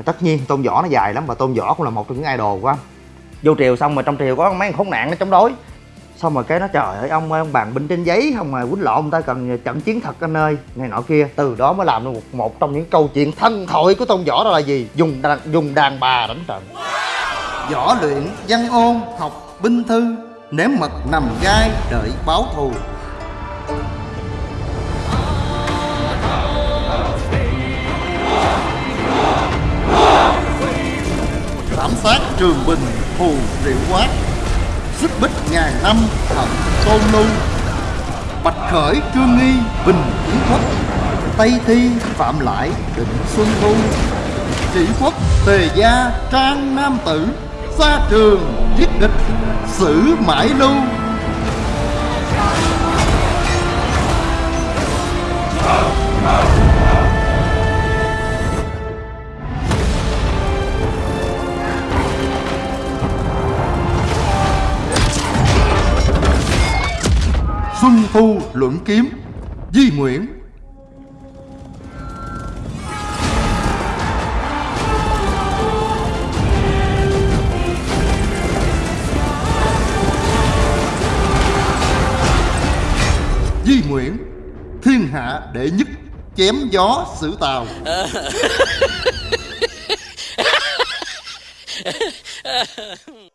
thì tất nhiên tôn võ nó dài lắm và tôn võ cũng là một trong những idol của anh. Vô triều xong mà trong triều có mấy khốn nạn nó chống đối. Xong rồi cái nó trời ơi ông ơi ông bàn binh trên giấy không mà quýnh lộn người ta cần trận chiến thật anh ơi này nọ kia. Từ đó mới làm được một, một trong những câu chuyện thân thoại của tôn võ đó là gì? Dùng đàn, dùng đàn bà đánh trận. Võ luyện văn ôn học binh thư ném mật nằm gai đợi báo thù. Thảm sát trường bình thù Rượu quát Xích bích ngàn năm Thận tôn lưu Bạch khởi trương nghi bình kiến quốc. Tây thi phạm lại định xuân thu. Chỉ quốc tề gia trang nam tử. Xa trường giết địch sử mãi lưu. Đệ nhất Chém gió xử tàu.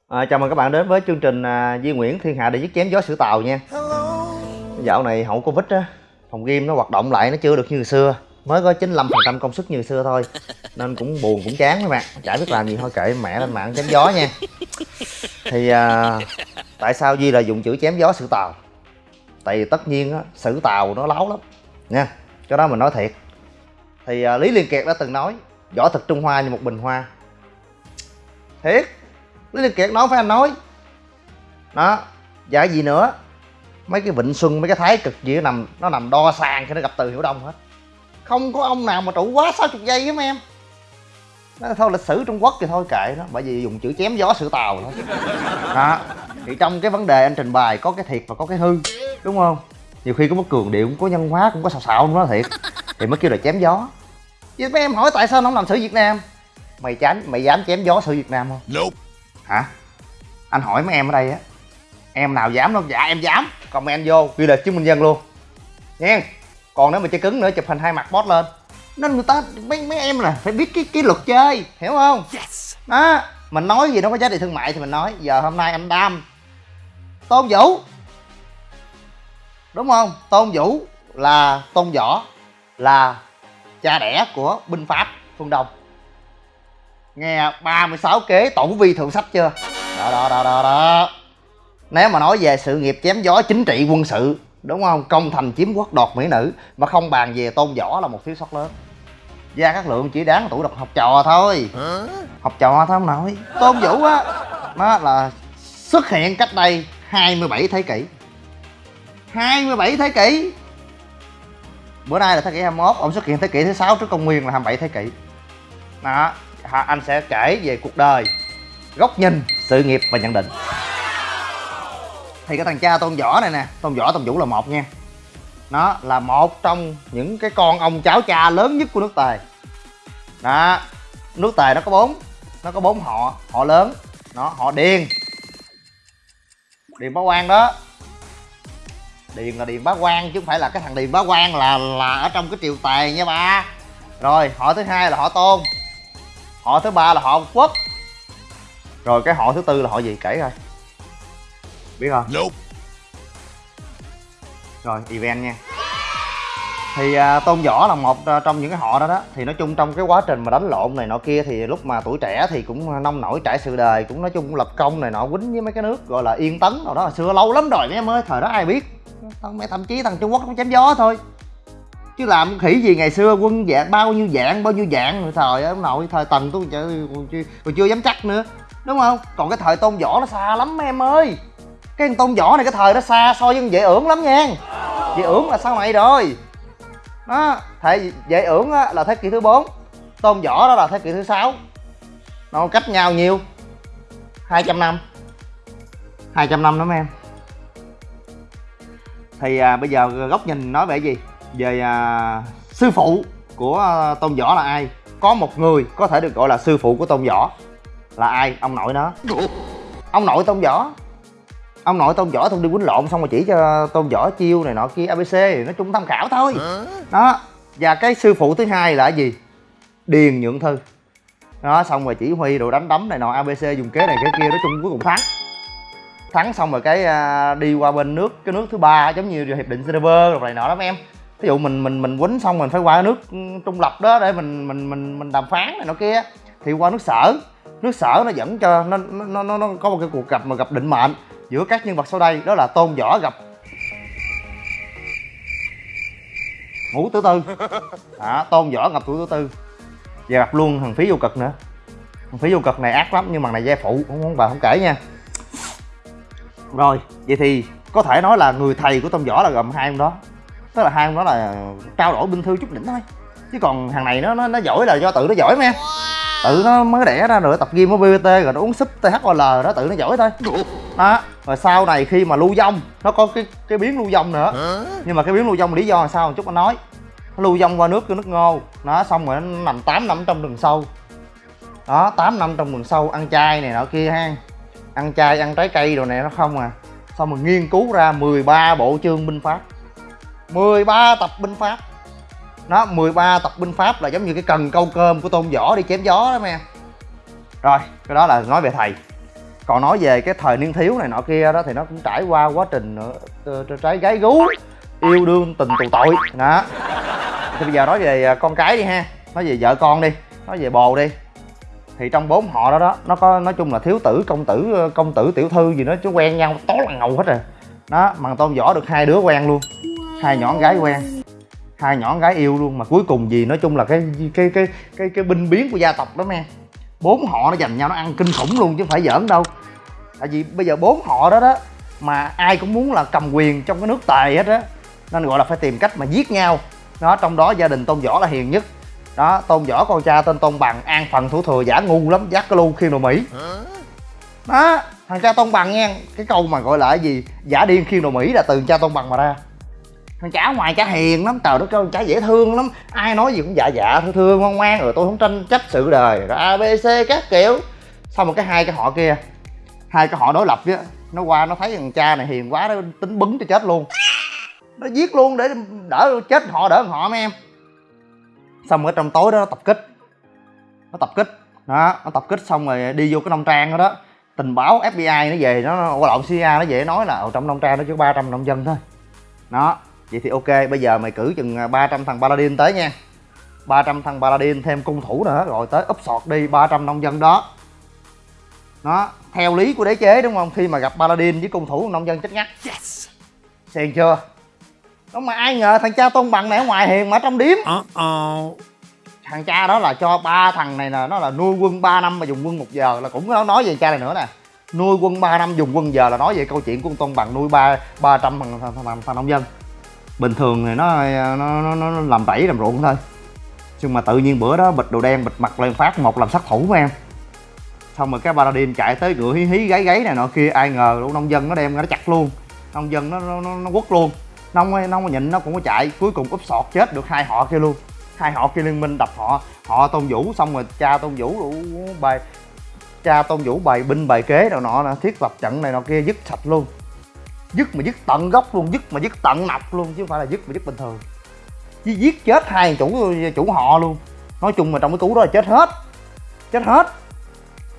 À, chào mừng các bạn đến với chương trình à, Di Nguyễn Thiên Hạ để giết chém gió sử tàu nha. Dạo này hậu covid á phòng game nó hoạt động lại nó chưa được như xưa. Mới có 95% công suất như xưa thôi. Nên cũng buồn cũng chán các bạn. Chả biết làm gì thôi kệ mẹ lên mạng chém gió nha. Thì à, tại sao Di là dùng chữ chém gió sử tàu? Tại vì tất nhiên á sử tàu nó láo lắm nha cái đó mình nói thiệt. Thì à, Lý Liên Kiệt đã từng nói võ thực Trung Hoa như một bình hoa. Thiệt Lý Liên Kiệt nói phải anh nói. Đó dạ gì nữa mấy cái vịnh xuân mấy cái thái cực gì nó nằm nó nằm đo sàn khi nó gặp từ hiểu đông hết. Không có ông nào mà trụ quá 60 giây hết em. Nó thôi lịch sử trung quốc thì thôi kệ nó bởi vì dùng chữ chém gió sự tàu thôi. Đó thì trong cái vấn đề anh trình bày có cái thiệt và có cái hư đúng không? Nhiều khi có mất cường điệu cũng có nhân hóa cũng có xào xạo nó thiệt. Thì mới kêu là chém gió. Chứ mấy em hỏi tại sao nó không làm sử việt nam? Mày chán mày dám chém gió sử việt nam không? Nope. Hả? Anh hỏi mấy em ở đây á em nào dám đâu? Dạ em dám. Comment vô ghi là chứng minh nhân luôn. Nha còn nếu mà chơi cứng nữa chụp hình hai mặt post lên. Nên người ta mấy mấy em là phải biết cái cái luật chơi hiểu không? Yes. Đó mình nói gì nó có giá trị thương mại thì mình nói. Giờ hôm nay anh đam tôn vũ đúng không? Tôn vũ là tôn võ là cha đẻ của binh pháp phương đông. Nghe 36 kế tổ vi thượng sách chưa? Đó đó đó đó đó. Nếu mà nói về sự nghiệp chém gió chính trị quân sự đúng không? Công thành chiếm quốc đoạt mỹ nữ mà không bàn về tôn võ là một thiếu sót lớn. Gia các lượng chỉ đáng tuổi đọc học trò thôi. Học trò thôi không nội tôn vũ á nó là xuất hiện cách đây 27 thế kỷ 27 thế kỷ. Bữa nay là thế kỷ 21 ông xuất hiện thế kỷ thứ sáu trước công nguyên là 27 thế kỷ. Đó anh sẽ kể về cuộc đời, góc nhìn, sự nghiệp và nhận định. Thì cái thằng cha tôn võ này nè, tôn võ, tôn vũ là một nha. Nó là một trong những cái con ông cháu cha lớn nhất của nước tề. Đó, nước tề nó có bốn, nó có bốn họ họ lớn. Nó, họ điền. Điền bá quan đó điền là điền bá quan chứ không phải là cái thằng điền bá quan là là ở trong cái triều tề nha ba. Rồi họ thứ hai là họ tôn. Họ thứ ba là họ quốc. Rồi cái họ thứ tư là họ gì? Kể coi. Biết không? Nope. Rồi event nha thì à, tôn võ là một à, trong những cái họ đó đó. Thì nói chung trong cái quá trình mà đánh lộn này nọ kia thì lúc mà tuổi trẻ thì cũng nông nổi trải sự đời cũng nói chung cũng lập công này nọ quýnh với mấy cái nước gọi là yên tấn nào đó. Là xưa lâu lắm rồi mấy em ơi thời đó ai biết? Thằng mấy thậm chí thằng trung quốc nó chém gió thôi. Chứ làm khỉ gì ngày xưa quân dạng bao nhiêu dạng bao nhiêu dạng. Rồi thời ông nội thời tần tôi còn chưa, còn chưa, chưa dám chắc nữa. Đúng không? Còn cái thời tôn võ nó xa lắm mấy em ơi. Cái tôn võ này cái thời nó xa so với dễ ưởng lắm nha. Dễ ưởng là sau này rồi đó thể vệ ưởng á, là thế kỷ thứ 4 tôn võ đó là thế kỷ thứ sáu. Nó cách nhau nhiêu? 200 năm. 200 năm đó mấy em. Thì à, bây giờ góc nhìn nói về gì? Về à, sư phụ của à, tôn võ là ai? Có một người có thể được gọi là sư phụ của tôn võ. Là ai? Ông nội nó. Ông nội tôn võ ông nội tôn võ thông đi quýnh lộn xong rồi chỉ cho tôn võ chiêu này nọ kia abc nói chung tham khảo thôi. Đó và cái sư phụ thứ hai là cái gì? Điền nhượng thư. Đó xong rồi chỉ huy rồi đánh đấm này nọ abc dùng kế này kế kia nói chung cuối cùng thắng. Thắng xong rồi cái à, đi qua bên nước cái nước thứ ba giống như hiệp định Geneva rồi này nọ mấy em. Ví dụ mình mình mình quýnh xong mình phải qua nước trung lập đó để mình mình mình mình đàm phán này nọ kia. Thì qua nước sở. Nước sở nó dẫn cho nó nó nó, nó có một cái cuộc gặp mà gặp định mệnh giữa các nhân vật sau đây đó là tôn võ gặp ngũ tử tư. À, tôn võ gặp ngũ tử tư. Và gặp luôn thằng phí vô cực nữa. Thằng phí vô cực này ác lắm nhưng mà này gia phụ không không bà không kể nha. Rồi vậy thì có thể nói là người thầy của tôn võ là gồm hai ông đó. Tức là hai ông đó là trao đổi binh thư chút đỉnh thôi. Chứ còn thằng này nó nó, nó giỏi là do tự nó giỏi mà tự nó mới đẻ ra rồi tập gym ở BBT rồi nó uống súp THOL đó, tự nó giỏi thôi. Đó, rồi sau này khi mà lưu vong, nó có cái cái biến lưu vong nữa. Nhưng mà cái biến lưu vong lý do là sao? Một chút anh nói. Nó lưu vong qua nước nước ngô. Nó xong rồi nó nằm 8 năm trong rừng sâu. Đó 8 năm trong rừng sâu, ăn chay này nọ kia ha. Ăn chay, ăn trái cây đồ này nó không à. Xong rồi nghiên cứu ra 13 bộ chương binh pháp. 13 tập binh pháp nó 13 tập binh pháp là giống như cái cần câu cơm của tôn võ đi chém gió đó em rồi, cái đó là nói về thầy. Còn nói về cái thời niên thiếu này nọ kia đó thì nó cũng trải qua quá trình trái gái gú, yêu đương tình tù tội. Đó. Thì bây giờ nói về à, con cái đi ha. Nói về vợ con đi, nói về bồ đi. Thì trong bốn họ đó đó, nó có, nói chung là thiếu tử, công tử ờ, công tử, tiểu thư gì đó, chứ quen nhau tối là ngầu hết rồi. Đó bằng tôn võ được hai đứa quen luôn, hai nhỏ con gái quen hai nhỏ gái yêu luôn, mà cuối cùng gì, nói chung là cái cái cái cái cái binh biến của gia tộc đó men bốn họ nó dành nhau nó ăn kinh khủng luôn chứ không phải giỡn đâu. Tại vì bây giờ bốn họ đó đó, mà ai cũng muốn là cầm quyền trong cái nước tề hết á, nên gọi là phải tìm cách mà giết nhau. Đó, trong đó gia đình tôn võ là hiền nhất. Đó, tôn võ con cha tên tôn bằng, an phần thủ thừa, giả ngu lắm, dắt cái lu khiên đồ mỹ. Đó, thằng cha tôn bằng nha cái câu mà gọi là cái gì? Giả điên khiên đồ mỹ là từ cha tôn bằng mà ra thằng chả ngoài chả hiền lắm, trời đất ơi chả dễ thương lắm. Ai nói gì cũng dạ dạ thương thương ngoan ngoan rồi, tôi không tranh chấp sự đời. Rồi abc các kiểu. Xong một cái hai cái họ kia, hai cái họ đối lập á nó qua nó thấy thằng cha này hiền quá, nó tính bứng cho chết luôn. Nó giết luôn để đỡ chết họ, đỡ họ mấy em. Xong ở trong tối đó nó tập kích. Nó tập kích. Đó, nó tập kích xong rồi đi vô cái nông trang đó đó. Tình báo fbi nó về, nó qua lộn cia nó về nói là ở trong nông trang nó chỉ ba trăm nông dân thôi. Đó vậy thì ok bây giờ mày cử chừng 300 thằng paladin tới nha. 300 thằng paladin thêm cung thủ nữa rồi tới úp sọt đi 300 nông dân đó. Nó theo lý của đế chế đúng không? Khi mà gặp paladin với cung thủ nông dân chết ngắt. Yes. xèn chưa? Đúng mà ai ngờ thằng cha tôn bằng này ở ngoài hiền mà trong điếm. Uh -oh. Thằng cha đó là cho ba thằng này nè Nó là nuôi quân 3 năm mà dùng quân một giờ Là cũng nói về cha này nữa nè. Nuôi quân 3 năm dùng quân giờ là nói về câu chuyện của tôn bằng nuôi ba ba trăm thằng, thằng, thằng, thằng nông dân Bình thường thì nó nó, nó, nó làm tẩy làm ruộng thôi. Nhưng mà tự nhiên bữa đó bịch đồ đen bịch mặt lên phát một làm sát thủ của em. Xong rồi cái paladin chạy tới ngựa hí hí gáy gáy này nọ kia ai ngờ luôn nông dân nó đem nó chặt luôn. Nông dân nó nó, nó, nó quất luôn. Nông nông mà nhịn nó cũng có chạy cuối cùng úp sọt chết được hai họ kia luôn. Hai họ kia liên minh đập họ họ tôn vũ xong rồi cha tôn vũ đủ bài cha tôn vũ bày binh bài kế nào nọ nè thiết lập trận này nọ kia dứt sạch luôn dứt mà dứt tận gốc luôn dứt mà dứt tận nọc luôn chứ không phải là dứt mà dứt bình thường. Chứ giết chết hai chủ chủ họ luôn. Nói chung mà trong cái cú đó là chết hết. Chết hết.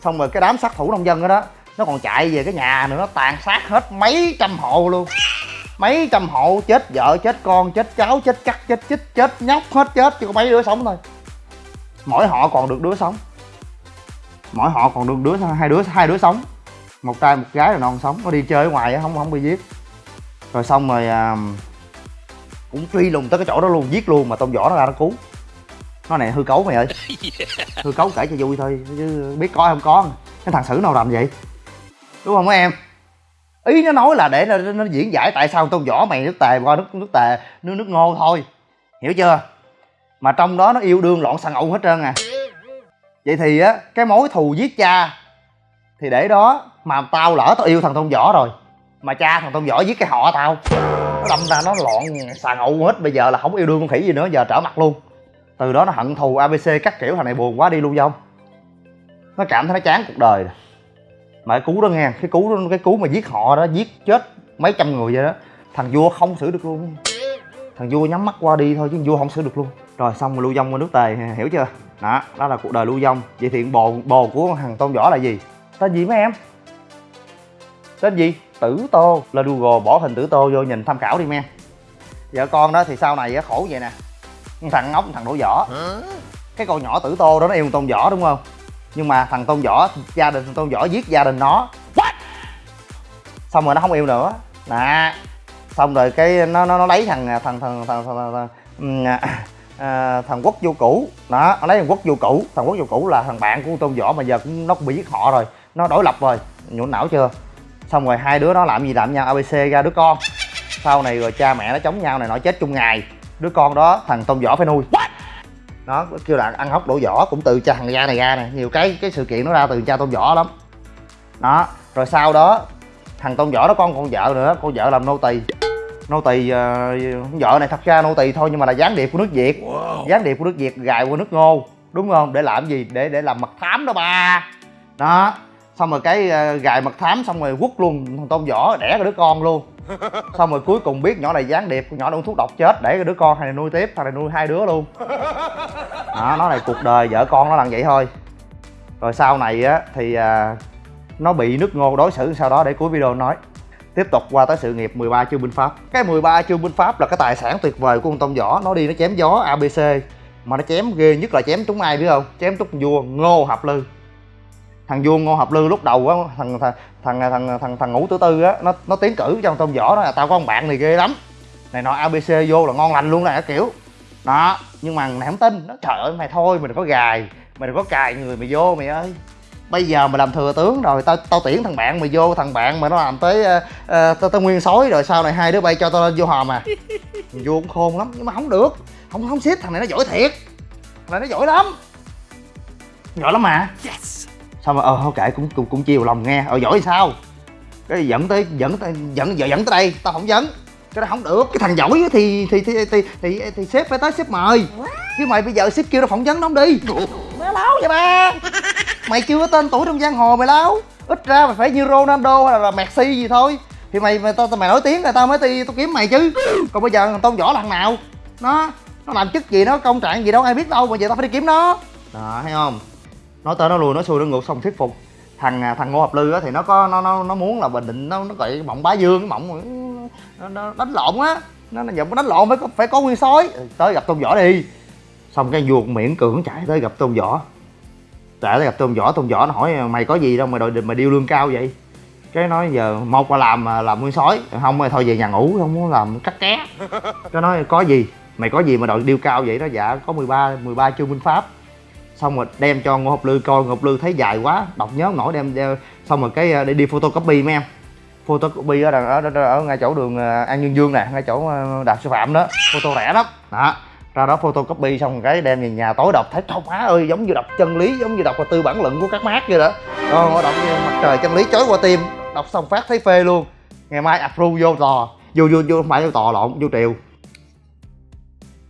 Xong rồi cái đám sát thủ nông dân đó, đó nó còn chạy về cái nhà nữa nó tàn sát hết mấy trăm hộ luôn. Mấy trăm hộ chết vợ chết con chết cháu chết cắt chết chích chết nhóc hết chết chỉ có mấy đứa sống thôi. Mỗi họ còn được đứa sống. Mỗi họ còn được đứa hai đứa hai đứa sống một trai một gái là non sống có đi chơi ở ngoài không không bị giết. Rồi xong rồi à, cũng truy lùng tới cái chỗ đó luôn giết luôn mà tông võ nó ra nó cứu. Nó này hư cấu mày ơi. Hư cấu kể cho vui thôi chứ biết có không có. Cái thằng xử nào làm vậy? Đúng không mấy em? Ý nó nói là để nó, nó diễn giải tại sao tôn võ mày nước tề qua nước nước tề nước nước ngô thôi. Hiểu chưa? Mà trong đó nó yêu đương loạn xà ngầu hết trơn à. Vậy thì á cái mối thù giết cha thì để đó mà tao lỡ tao yêu thằng tôn võ rồi. Mà cha thằng tôn võ giết cái họ tao. Nó đâm ra nó loạn xà ngậu hết. Bây giờ là không yêu đương con khỉ gì nữa. Giờ trở mặt luôn. Từ đó nó hận thù abc các kiểu. Thằng này buồn quá đi luôn vong nó cảm thấy nó chán cuộc đời rồi. mà cái cú đó nghe cái cú đó, cái cú mà giết họ đó giết chết mấy trăm người vậy đó. Thằng vua không xử được luôn. Thằng vua nhắm mắt qua đi thôi chứ vua không xử được luôn. Rồi xong rồi lưu vong qua nước tề hiểu chưa? Đó đó là cuộc đời lưu vong. Vậy thì bồ bồ của thằng tôn võ là gì? Tên gì mấy em? Tên gì tử tô là google bỏ hình tử tô vô nhìn tham khảo đi men vợ con đó thì sau này khổ vậy nè thằng ngốc thằng đổ vỏ cái con nhỏ tử tô đó nó yêu tôn võ đúng không nhưng mà thằng tôn võ gia đình thằng tôn võ giết gia đình nó xong rồi nó không yêu nữa nè xong rồi cái nó nó, nó lấy thằng thằng thằng thằng thằng, thằng, thằng, à, thằng quốc vô cũ đó nó lấy thằng quốc vô cũ thằng quốc vô cũ là thằng bạn của tôn võ mà giờ cũng nó cũng bị giết họ rồi nó đổi lập rồi nhũn não chưa xong rồi hai đứa nó làm gì làm nhau? Abc ra đứa con. Sau này rồi cha mẹ nó chống nhau này nó chết chung ngày. Đứa con đó thằng tôn võ phải nuôi. Nó kêu là ăn hốc đổ võ cũng từ cha thằng gia này ra nè. Nhiều cái cái sự kiện nó ra từ cha tôn võ lắm. Đó rồi sau đó thằng tôn võ đó con con vợ nữa con vợ làm nô tỳ. Nô tỳ ờ, vợ này thật ra nô tỳ thôi nhưng mà là gián điệp của nước việt. Gián điệp của nước việt gài qua nước ngô đúng không? Để làm gì? Để để làm mật thám đó ba. Đó xong rồi cái ờ, gài mật thám xong rồi quất luôn. Thằng tôn võ đẻ cái đứa con luôn. Xong rồi cuối cùng biết nhỏ này gián điệp nhỏ uống thuốc độc chết để cái đứa con thằng này nuôi tiếp thằng này nuôi hai đứa luôn. Đó nó là cuộc đời vợ con nó là vậy thôi. Rồi sau này á thì à, nó bị nước ngô đối xử sau đó để cuối video nói. Tiếp tục qua tới sự nghiệp 13 chương binh pháp. Cái 13 chương binh pháp là cái tài sản tuyệt vời của con tông võ. Nó đi nó chém gió abc mà nó chém ghê nhất là chém trúng ai biết không? Chém trúng vua ngô hợp lư thằng vua ngô hợp lư lúc đầu á thằng thằng thằng thằng thằng, thằng ngũ tử tư á nó nó tiến cử trong trong võ đó là tao có con bạn này ghê lắm. Này nọ abc vô là ngon lành luôn nè kiểu. Đó nhưng mà mày không tin. Nó trời ơi mày thôi mày đừng có gài mày đừng có cài người mày vô mày ơi. Bây giờ mày làm thừa tướng rồi tao tao tuyển thằng bạn mày vô thằng bạn mà nó làm tới uh, tao tao nguyên sói rồi sau này hai đứa bay cho tao lên vô hòm à. Thằng vô cũng khôn lắm nhưng mà không được. Không không xếp thằng này nó giỏi thiệt. Thằng này nó giỏi lắm. Giỏi lắm mà xong rồi ờ thôi kệ cũng cũng cũng chiều lòng nghe. Ờ giỏi sao? Cái dẫn tới dẫn tới dẫn giờ dẫn tới đây tao không dẫn cái đó không được. Cái thằng giỏi thì thì thì thì thì, thì sếp phải tới sếp mời. Chứ mày bây giờ sếp kêu nó phỏng vấn nó không đi. Mày láo vậy ba? Mày chưa có tên tuổi trong giang hồ mày láo. Ít ra mày phải như ronaldo hay là messi gì thôi. Thì mày mày tao mày nổi tiếng rồi tao mới đi tao kiếm mày chứ. Còn bây giờ thằng tôn võ là thằng nào? Nó nó làm chức gì nó công trạng gì đâu ai biết đâu mà giờ tao phải đi kiếm nó. Đó thấy không nói tới nó lùi nó xuôi nó ngược xong thuyết phục. Thằng à, thằng ngô hợp lư á thì nó có nó nó nó muốn là bình định nó nó gọi mộng bá dương cái mộng nó, nó đánh lộn á. Nó nó giận đánh lộn phải có phải có nguyên sói. Ừ, tới gặp tôn võ đi. Xong cái vua miễn cưỡng chạy tới gặp tôn võ. Chạy tới gặp tôn võ tôn võ nó hỏi mày có gì đâu mà đòi mày điêu lương cao vậy? Cái nói giờ một là làm à, làm nguyên sói không thôi về nhà ngủ không muốn làm cắt ké. Cái nói có gì? Mày có gì mà đòi điêu cao vậy đó? Dạ có 13 13 chương binh pháp xong rồi đem cho ngô học lư coi. Ngô học lư thấy dài quá đọc nhớ không nổi đem, đem xong rồi cái để đi photocopy mấy em. Photocopy ở, ở, ở, ở ngay chỗ đường ờ, an dương dương nè ngay chỗ ờ, đạp đạt sư phạm đó. Photo rẻ lắm. Đó ra đó photocopy xong cái đem về nhà tối đọc. Thấy thông má ơi giống như đọc chân lý giống như đọc tư bản luận của các mát vậy đó. Đó đọc như mặt trời chân lý chói qua tim. Đọc xong phát thấy phê luôn. Ngày mai approve vô tò vô vô vô không phải vô tò lộn vô triều.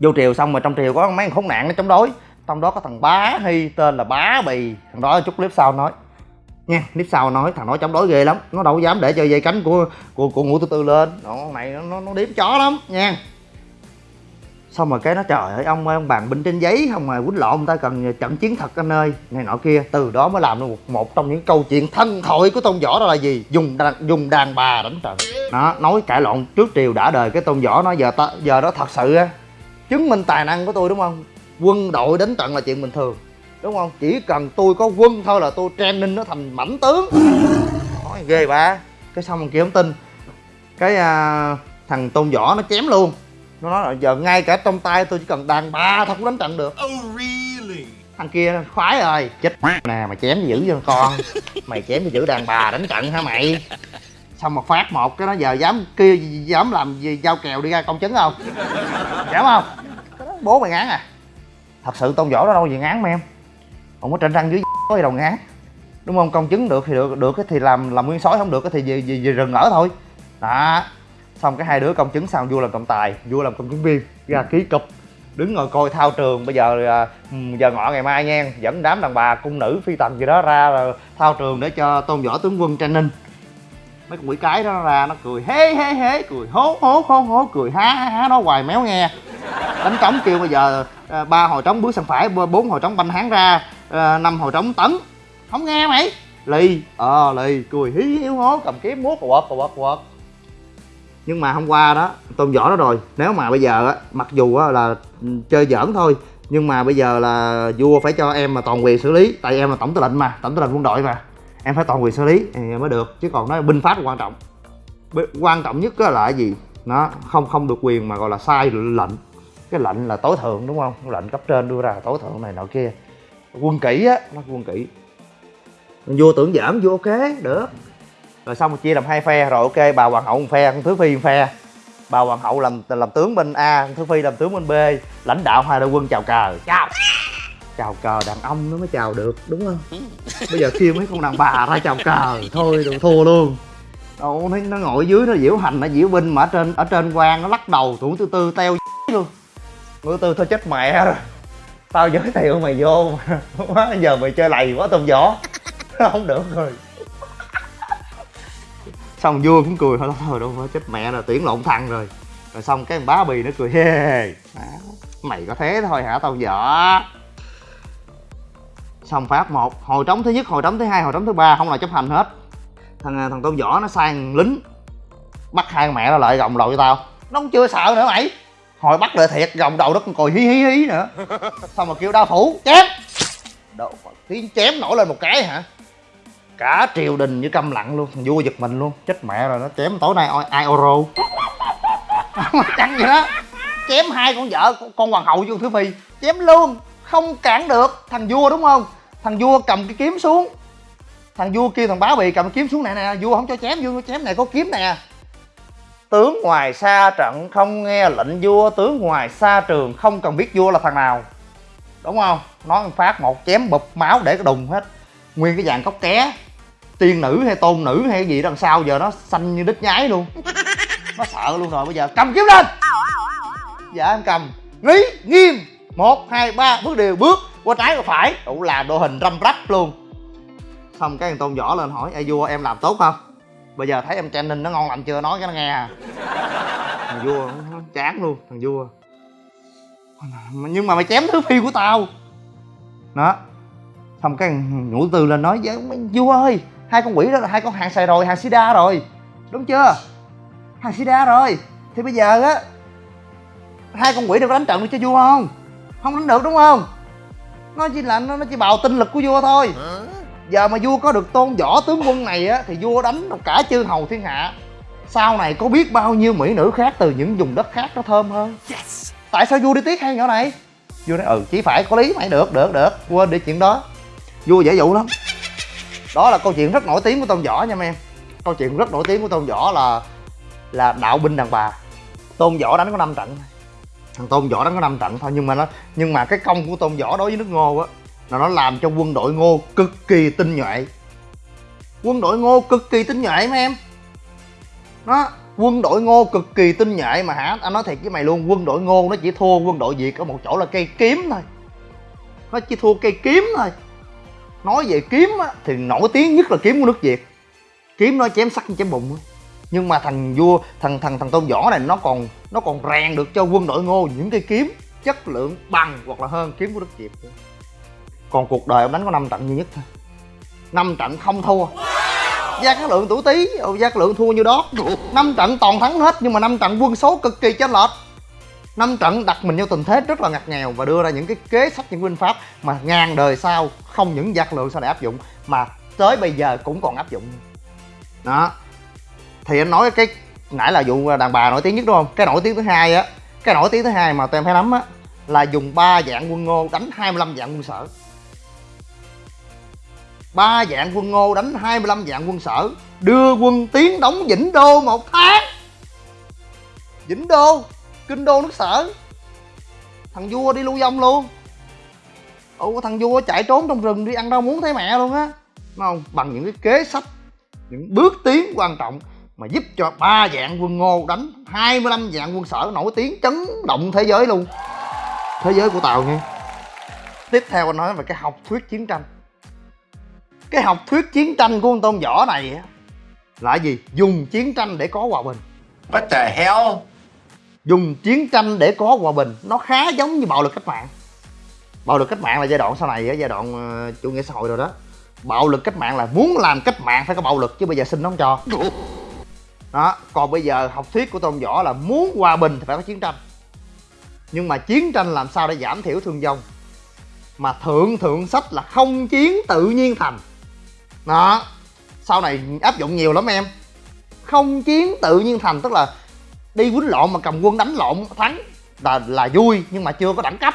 Vô triều xong rồi trong triều có mấy thằng khốn nạn nó chống đối trong đó có thằng bá hy tên là bá bì. Thằng đó chút clip sau nói. Nha clip sau nói thằng đó chống đối ghê lắm. Nó đâu dám để cho dây cánh của của của ngũ tư tư lên. Nó này nó nó, nó điếm chó lắm nha. Xong rồi cái nó trời ơi ông ơi ông bàn binh trên giấy không mà quýnh lộn người ta cần trận chiến thật anh ơi. Này nọ kia từ đó mới làm được một, một trong những câu chuyện thân thoại của tôn võ đó là gì? Dùng đàn, dùng đàn bà đánh trận. Nó nói cãi lộn trước triều đã đời cái tôn võ nó giờ ta giờ đó thật sự á chứng minh tài năng của tôi đúng không? Quân đội đánh trận là chuyện bình thường đúng không? Chỉ cần tôi có quân thôi là tôi training nó thành mãnh tướng. Nói ghê ba cái xong mình kia không tin. Cái à, thằng tôn võ nó chém luôn. Nó nói là giờ ngay cả trong tay tôi chỉ cần đàn ba thôi cũng đánh trận được. Thằng kia khoái rồi chết nè mày chém dữ cho con. Mày chém thì giữ đàn bà đánh trận hả mày? Xong mà phát một cái nó giờ dám kia dám làm gì giao kèo đi ra công chứng không? Dám không? Bố mày ngán à thật sự tôn võ đó đâu gì ngán mà em. Không có tranh răng dưới có gì đâu ngán đúng không? Công chứng được thì được được thì làm làm nguyên sói không được thì về, về, về rừng ở thôi. Đó. Xong cái hai đứa công chứng xong vua làm trọng tài vua làm công chứng viên ra ký cục đứng ngồi coi thao trường. Bây giờ à, ừ, giờ ngọ ngày mai nha dẫn đám đàn bà cung nữ phi tần gì đó ra à, thao trường để cho tôn võ tướng quân training mấy con quỷ cái đó nó ra, nó cười, hế hế hế, cười, hố hố hố hố, cười, há há há, nó hoài méo nghe. Đánh trống kêu bây giờ ờ, ba hồi trống bước sang phải, bốn hồi trống banh hán ra ờ, năm hồi trống tấn. Không nghe mày. Lì ờ lì, cười, hí hiếu hố, cầm kiếm, múa quật quật quật nhưng mà hôm qua đó tôn võ đó rồi. Nếu mà bây giờ á, mặc dù á là ừ, chơi giỡn thôi, nhưng mà bây giờ là vua phải cho em mà toàn quyền xử lý, tại em là tổng tư lệnh mà, tổng tư lệnh quân đội mà em phải toàn quyền xử lý, thì mới được. Chứ còn nói binh pháp quan trọng. Quan trọng nhất là cái gì? Nó không không được quyền mà gọi là sai lệnh. Cái lệnh là tối thượng, đúng không? Lệnh cấp trên đưa ra là tối thượng này nọ kia. Quân kỹ á, nó quân kỹ vua tưởng giảm vua ok, được. Rồi xong rồi chia làm hai phe, rồi ok, bà hoàng hậu một phe, con thứ phi một phe. Bà hoàng hậu làm làm tướng bên a, con thứ phi làm tướng bên b. Lãnh đạo hai đội quân chào cờ. Chào chào cờ đàn ông nó mới chào được đúng không? Bây giờ kêu mấy con đàn bà ra chào cờ thôi đừng thua luôn. Đâu nó, nó ngồi dưới nó diễu hành nó diễu binh mà ở trên ở trên quan nó lắc đầu thủ tư tư teo luôn. Ngữ tư thôi chết mẹ rồi. Tao giới thiệu mày vô mà quá giờ mày chơi lầy quá tôm vỏ không được rồi. Xong vua cũng cười thôi thôi đâu phải chết mẹ là tuyển lộn thằng rồi. Rồi xong cái bá bì nó cười hê hê mày có thế thôi hả tao vợ xong phát một hồi trống thứ nhất hồi trống thứ hai hồi trống thứ ba không là chấp hành hết. Thằng à, thằng tôn võ nó sang lính bắt hai mẹ nó lại gồng đầu cho tao. Nó cũng chưa sợ nữa mày. Hồi bắt lại thiệt gồng đầu nó còn còi hí hí hí nữa. Xong rồi kêu đao phủ chém. Đồ tiếng chém nổi lên một cái hả? Cả triều đình như câm lặng luôn thằng vua giật mình luôn. Chết mẹ rồi nó chém tối nay ai, euro oro? Chẳng vậy đó chém hai con vợ con, con hoàng hậu vô thứ phi chém luôn không cản được. Thằng vua đúng không? Thằng vua cầm cái kiếm xuống. Thằng vua kêu thằng bá bị cầm cái kiếm xuống này nè. Vua không cho chém, vua chém này có kiếm nè. Tướng ngoài xa trận không nghe lệnh vua, tướng ngoài xa trường không cần biết vua là thằng nào. Đúng không? Nói một phát, một chém, bụp máu để cái đùng hết. Nguyên cái dàn cốc ké. Tiên nữ hay tôn nữ hay cái gì đằng sau giờ nó xanh như đít nhái luôn. Nó sợ luôn rồi, bây giờ cầm kiếm lên. Dạ em cầm. Lý nghiêm một, hai, ba, bước đều bước, qua trái, qua phải. Đủ làm đồ hình răm rắp luôn. Xong cái thằng tôn võ lên hỏi, ê, vua, em làm tốt không? Bây giờ thấy em training nó ngon lành chưa, nói cái nó nghe à. Thằng vua, nó chán luôn, thằng vua. Nhưng mà mày chém thứ phi của tao. Đó. Xong cái nhũ tư lên nói dạ, với vua ơi, hai con quỷ đó là hai con hàng xài rồi, hàng sida rồi. Đúng chưa? Hàng sida rồi. Thì bây giờ á, hai con quỷ đều có đánh trận được cho vua không? Không đánh được đúng không? Nó chỉ là nó, nó chỉ bào tinh lực của vua thôi. Giờ mà vua có được tôn võ tướng quân này á thì vua đánh được cả chư hầu thiên hạ. Sau này có biết bao nhiêu mỹ nữ khác từ những vùng đất khác nó thơm hơn? Tại sao vua đi tiếc hai nhỏ này? Vua nói ừ chỉ phải có lý mày được được được. Quên đi chuyện đó. Vua dễ dụ lắm. Đó là câu chuyện rất nổi tiếng của tôn võ nha mấy em. Câu chuyện rất nổi tiếng của tôn võ là là đạo binh đàn bà. Tôn võ đánh có 5 trận thằng tôn võ nó có 5 trận thôi nhưng mà nó nhưng mà cái công của tôn võ đối với nước ngô á là nó làm cho quân đội ngô cực kỳ tinh nhuệ. Quân đội ngô cực kỳ tinh nhuệ mấy em. Nó quân đội ngô cực kỳ tinh nhuệ mà hả? Anh nói thiệt với mày luôn quân đội ngô nó chỉ thua quân đội việt ở một chỗ là cây kiếm thôi. Nó chỉ thua cây kiếm thôi. Nói về kiếm á, thì nổi tiếng nhất là kiếm của nước việt. Kiếm nó chém sắt chém bụng á nhưng mà thằng vua, thằng thằng thằng tôn võ này, nó còn nó còn rèn được cho quân đội ngô những cây kiếm chất lượng bằng hoặc là hơn kiếm của đức diệp còn cuộc đời ông đánh có năm trận duy nhất thôi. Năm trận không thua. Gia cát lượng tuổi tý gia cát lượng thua như đó năm trận toàn thắng hết, nhưng mà năm trận quân số cực kỳ chênh lệch. Năm trận đặt mình vô tình thế rất là ngặt nghèo và đưa ra những cái kế sách, những binh pháp mà ngàn đời sau không những gia cát lượng sau này áp dụng, mà tới bây giờ cũng còn áp dụng. Đó thì anh nói cái nãy là vụ đàn bà nổi tiếng nhất đúng không? Cái nổi tiếng thứ hai á, cái nổi tiếng thứ hai mà tụi em phải nắm á, là dùng ba dạng quân ngô đánh 25 dạng quân sở. Ba dạng quân ngô đánh 25 dạng quân sở, đưa quân tiến đóng vĩnh đô một tháng. Vĩnh đô, kinh đô nước sở. Thằng vua đi lưu vong luôn. Ồ thằng vua chạy trốn trong rừng đi ăn rau muốn thấy mẹ luôn á. Đúng không? Bằng những cái kế sách, những bước tiến quan trọng mà giúp cho ba dạng quân ngô đánh 25 dạng quân sở nổi tiếng chấn động thế giới luôn. Thế giới của tàu nha tiếp theo anh nói về cái học thuyết chiến tranh. Cái học thuyết chiến tranh của con tôm vỏ này á là gì? Dùng chiến tranh để có hòa bình. What the hell? dùng chiến tranh để có hòa bình nó khá giống như bạo lực cách mạng. Bạo lực cách mạng là giai đoạn sau này giai đoạn uh, chủ nghĩa xã hội rồi đó. Bạo lực cách mạng là muốn làm cách mạng phải có bạo lực chứ bây giờ xin nó không cho đó, còn bây giờ học thuyết của tôn võ là muốn hòa bình thì phải có chiến tranh. Nhưng mà chiến tranh làm sao để giảm thiểu thương vong? Mà thượng thượng sách là không chiến tự nhiên thành. Đó, sau này áp dụng nhiều lắm em. Không chiến tự nhiên thành tức là đi quýnh lộn mà cầm quân đánh lộn, thắng là là vui nhưng mà chưa có đẳng cấp.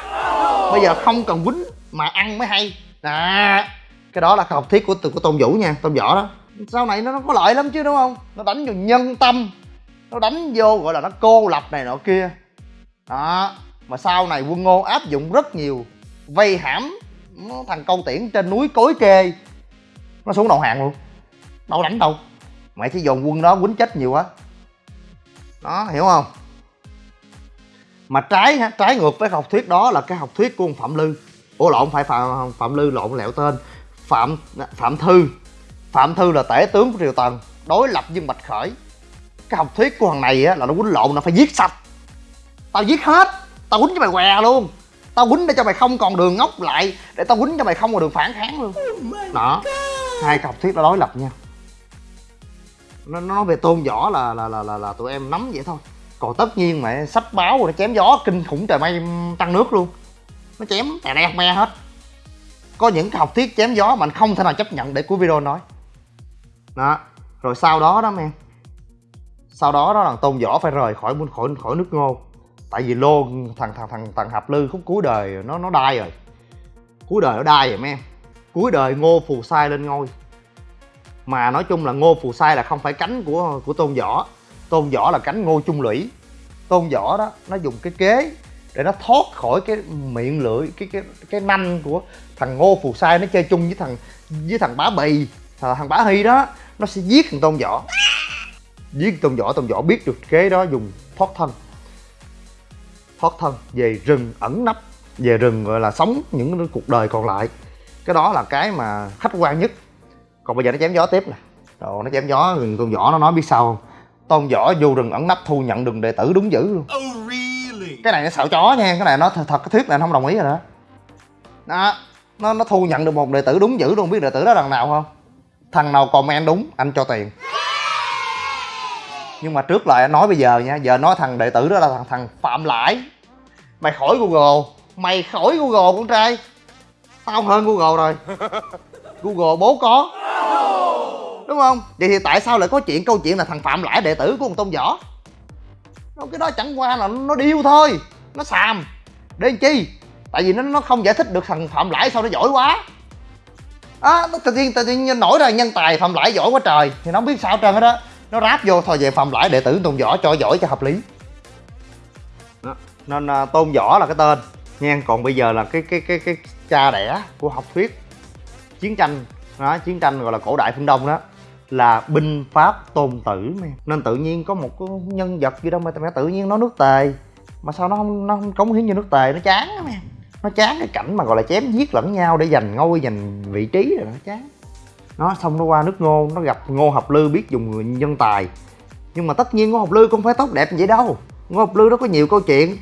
Bây giờ không cần quýnh mà ăn mới hay. À cái đó là học thuyết của từ của tôn vũ nha, tôn võ đó sau này nó, nó có lợi lắm chứ đúng không? Nó đánh vào nhân tâm. Nó đánh vô gọi là nó cô lập này nọ kia. Đó. Mà sau này quân ngô áp dụng rất nhiều vây hãm thằng câu tiễn trên núi cối kê. Nó xuống đầu hàng luôn. Đâu đánh đâu. Mày chỉ dồn quân đó quýnh chết nhiều quá. Đó hiểu không? Mà trái trái ngược với học thuyết đó là cái học thuyết của ông phạm lư. Ủa lộn phải phạm phạm lư lộn lẹo tên. Phạm phạm thư phạm thư là tể tướng của triều tần đối lập với bạch khởi. Cái học thuyết của thằng này á là nó quýnh lộn nó phải giết sạch. Tao giết hết tao quýnh cho mày què luôn. Tao quýnh để cho mày không còn đường ngóc lại để tao quýnh cho mày không còn đường phản kháng luôn. Đó hai cái học thuyết đó đối lập nhau nó nói về tôn võ là là là là, là tụi em nắm vậy thôi. Còn tất nhiên mà sách báo rồi nó chém gió kinh khủng trời mây tăng nước luôn. Nó chém tè đe me hết. Có những cái học thuyết chém gió mà anh không thể nào chấp nhận để cuối video nói đó. Rồi sau đó đó, men. Sau đó đó là tôn võ phải rời khỏi khỏi khỏi nước ngô. Tại vì lô thằng thằng thằng thằng hạp lư khúc cuối đời nó nó đai rồi. Cuối đời nó đai rồi mấy em cuối đời ngô phù sai lên ngôi. Mà nói chung là ngô phù sai là không phải cánh của của tôn võ. Tôn võ là cánh ngô trung lũy. Tôn võ đó, nó dùng cái kế để nó thoát khỏi cái miệng lưỡi, cái cái cái nanh của thằng ngô phù sai, nó chơi chung với thằng với thằng bá bì thằng bá hy đó nó sẽ giết thằng tôn võ. Giết tôn võ tôn võ biết được kế đó dùng thoát thân. Thoát thân về rừng ẩn nấp về rừng gọi là sống những cuộc đời còn lại. Cái đó là cái mà khách quan nhất. Còn bây giờ nó chém gió tiếp nè. Rồi nó chém gió rừng tôn võ nó nói biết sao không? Tôn võ vô rừng ẩn nấp thu nhận đường đệ tử đúng dữ luôn. Oh really? cái này nó sợ chó nha cái này nó thật, thật cái thuyết này nó không đồng ý rồi đó. Đó nó nó thu nhận được một đệ tử đúng dữ luôn biết đệ tử đó là thằng nào không thằng nào comment đúng anh cho tiền. Nhưng mà trước lại anh nói bây giờ nha giờ nói thằng đệ tử đó là thằng thằng phạm lãi. Mày khỏi google mày khỏi google con trai. Tao hơn google rồi. Google bố có. Đúng không? Vậy thì tại sao lại có chuyện câu chuyện là thằng phạm lãi đệ tử của ông tôn võ? Cái đó chẳng qua là nó điêu thôi nó xàm. Để làm chi? Tại vì nó nó không giải thích được thằng phạm lãi sao nó giỏi quá á à, tự nhiên tự nhiên nổi ra nhân tài phạm lãi giỏi quá trời. Thì nó không biết sao trơn hết đó. Nó ráp vô thôi về phạm lãi đệ tử tôn võ cho giỏi cho hợp lý. Đó. nên à, tôn võ là cái tên. Nha còn bây giờ là cái cái cái cái cha đẻ của học thuyết chiến tranh. Đó chiến tranh gọi là cổ đại phương đông đó là binh pháp tôn tử nên tự nhiên có một cái nhân vật gì đâu mà tự nhiên nó nước tề. Mà sao nó không nó không cống hiến như nước tề nó chán lắm em nó chán cái cảnh mà gọi là chém giết lẫn nhau để giành ngôi giành vị trí rồi nó chán. Nó xong nó qua nước ngô nó gặp ngô học lư biết dùng nhân tài. Nhưng mà tất nhiên ngô học lư không phải tốt đẹp như vậy đâu. Ngô học lư nó có nhiều câu chuyện.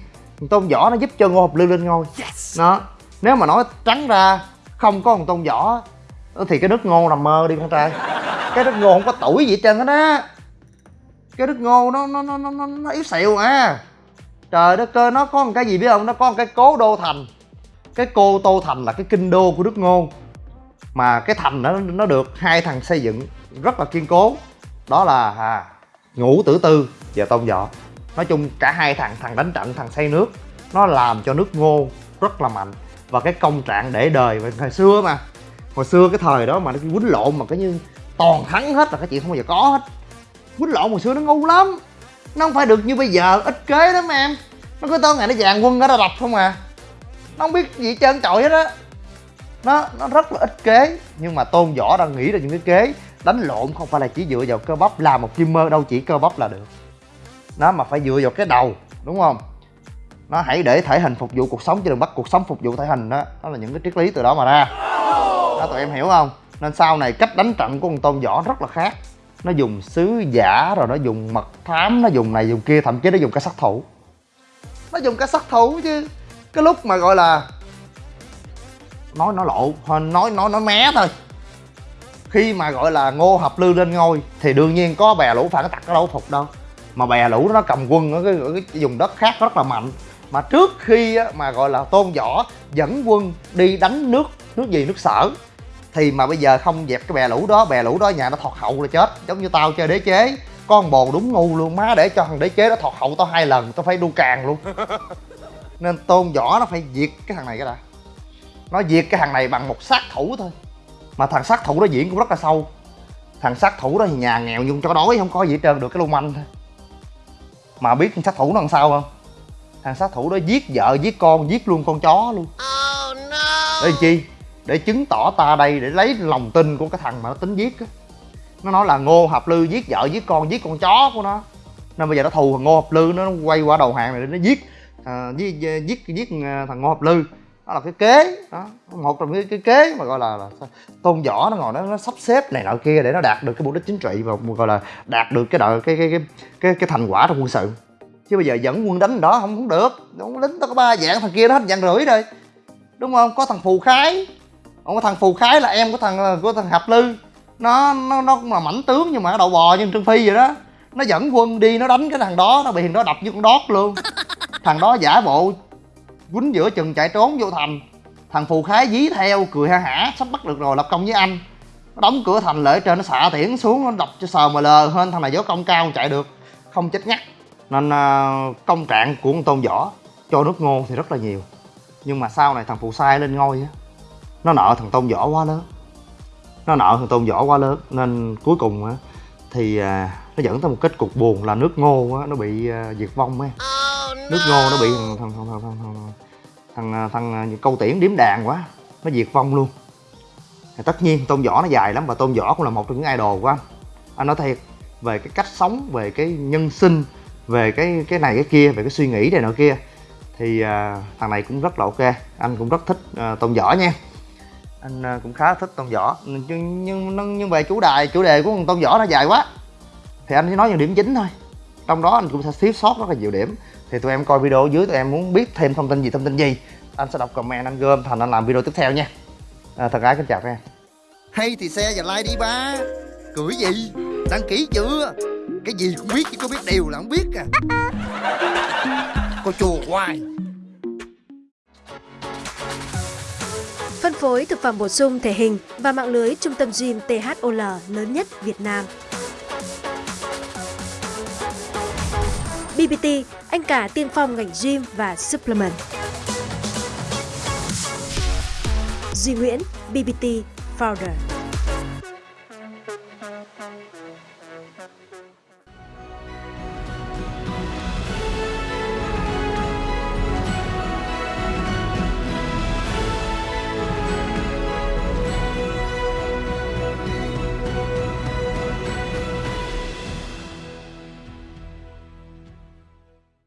Tôn võ nó giúp cho ngô học lư lên ngôi. Yes. đó. Nếu mà nói trắng ra không có một tôn võ thì cái nước ngô nằm mơ đi con trai. Cái nước ngô không có tuổi gì hết trơn á đó. Cái nước ngô nó nó nó nó nó yếu xìu à. Trời đất ơi nó có một cái gì biết không? Nó có một cái cố đô thành cái cô tô thành là cái kinh đô của nước ngô. Mà cái thành nó nó được hai thằng xây dựng rất là kiên cố. Đó là à, ngũ tử tư và tôn võ. Nói chung cả hai thằng thằng đánh trận thằng xây nước nó làm cho nước ngô rất là mạnh. Và cái công trạng để đời thời xưa mà hồi xưa cái thời đó mà nó quýnh lộn mà cái như toàn thắng hết là cái chuyện không bao giờ có hết. Quýnh lộn hồi xưa nó ngu lắm. Nó không phải được như bây giờ ít kế lắm em. Nó cứ tới ngày nó dàn quân nó đập không à nó không biết gì trơn trọi hết á. Nó nó rất là ít kế. Nhưng mà tôn võ đang nghĩ ra những cái kế. Đánh lộn không phải là chỉ dựa vào cơ bắp làm một kim mơ đâu chỉ cơ bắp là được. Nó mà phải dựa vào cái đầu, đúng không? Nó hãy để thể hình phục vụ cuộc sống, chứ đừng bắt cuộc sống phục vụ thể hình đó đó là những cái triết lý từ đó mà ra. Đó, tụi em hiểu không? Nên sau này cách đánh trận của con tôn võ rất là khác. Nó dùng sứ giả, rồi nó dùng mật thám, nó dùng này, dùng kia, thậm chí nó dùng cả sát thủ. Nó dùng cả sát thủ chứ cái lúc mà gọi là nói nó lộ nói nói nói mé thôi. Khi mà gọi là ngô hợp lư lên ngôi thì đương nhiên có bè lũ phản tặc nó đâu phục đâu. Mà bè lũ nó cầm quân ở cái, ở cái vùng đất khác rất là mạnh. Mà trước khi mà gọi là tôn võ dẫn quân đi đánh nước nước gì nước sở thì mà bây giờ không dẹp cái bè lũ đó bè lũ đó nhà nó thọt hậu là chết giống như tao chơi đế chế. Con bồ đúng ngu luôn má để cho thằng đế chế nó thọt hậu tao hai lần tao phải đu càng luôn. nên tôn võ nó phải diệt cái thằng này cái đã. Nó diệt cái thằng này bằng một sát thủ thôi. Mà thằng sát thủ đó diễn cũng rất là sâu. Thằng sát thủ đó thì nhà nghèo nhưng cho đói không có gì hết trơn được cái lưu manh thôi. Mà biết thằng sát thủ nó làm sao không? Thằng sát thủ đó giết vợ giết con giết luôn con chó luôn. Để làm chi? Để chứng tỏ ta đây để lấy lòng tin của cái thằng mà nó tính giết á. Nó nói là ngô hợp lư giết vợ giết con giết con chó của nó. Nên bây giờ nó thù thằng ngô hợp lư nó quay qua đầu hàng này để nó giết à, giết giết giết thằng ngô hợp lư. Đó là cái kế. Đó một trong cái, cái kế mà gọi là, là tôn võ nó ngồi nó, nó sắp xếp này nọ kia để nó đạt được cái mục đích chính trị và gọi là đạt được cái đợi cái cái cái cái, cái thành quả trong quân sự. Chứ bây giờ dẫn quân đánh đó không không được. Đúng lính tao có ba dạng thằng kia nó hết dạng rưỡi rồi. Đúng không? Có thằng phù khái. Không có thằng phù khái là em của thằng của thằng hạp lư. Nó nó nó cũng là mảnh tướng nhưng mà nó đậu bò như trương phi vậy đó nó dẫn quân đi, nó đánh cái thằng đó, nó bị thằng đó đập như con đót luôn. Thằng đó giả bộ, quýnh giữa chừng chạy trốn vô thành. Thằng phù khái dí theo, cười ha hả, sắp bắt được rồi, lập công với anh. Nó đóng cửa thành lễ trên, nó xạ tiễn xuống, nó đập cho sờ mà lờ hơn thằng này gió công cao chạy được. Không chết ngắt. Nên à, công trạng của con tôn võ, cho nước ngô thì rất là nhiều. Nhưng mà sau này thằng phù sai lên ngôi á, nó nợ thằng tôn võ quá lớn. Nó nợ thằng tôn võ quá lớn, nên cuối cùng á thì à, nó dẫn tới một kết cục buồn là nước ngô á nó bị à, diệt vong ấy. Nước ngô nó bị thằng thằng thằng thằng thằng, thằng, thằng, thằng, thằng câu tiễn điếm đàn quá nó diệt vong luôn. Thì tất nhiên tôn võ nó dài lắm và tôn võ cũng là một trong những idol của anh. Anh nói thiệt về cái cách sống về cái nhân sinh về cái cái này cái kia về cái suy nghĩ này nọ kia thì à, thằng này cũng rất là ok anh cũng rất thích à, tôn võ nha anh ờ, cũng khá thích tôn võ nhưng nhưng nhưng, về chủ đề chủ đề của con tôn võ nó dài quá. Thì anh chỉ nói những điểm chính thôi. Trong đó anh cũng sẽ thiếu sót rất là nhiều điểm. Thì tụi em coi video ở dưới tụi em muốn biết thêm thông tin gì thông tin gì anh sẽ đọc comment anh gom thành anh làm video tiếp theo nha. À, thật gái kính chào các em. Hay thì xe và like đi ba. Cưỡi gì? Đăng ký chưa? Cái gì cũng biết chứ có biết điều là không biết à. Cô chùa hoài. Phối thực phẩm bổ sung thể hình và mạng lưới trung tâm gym THOL lớn nhất Việt Nam. BBT, anh cả tiên phong ngành gym và supplement. Duy Nguyễn, BBT Founder.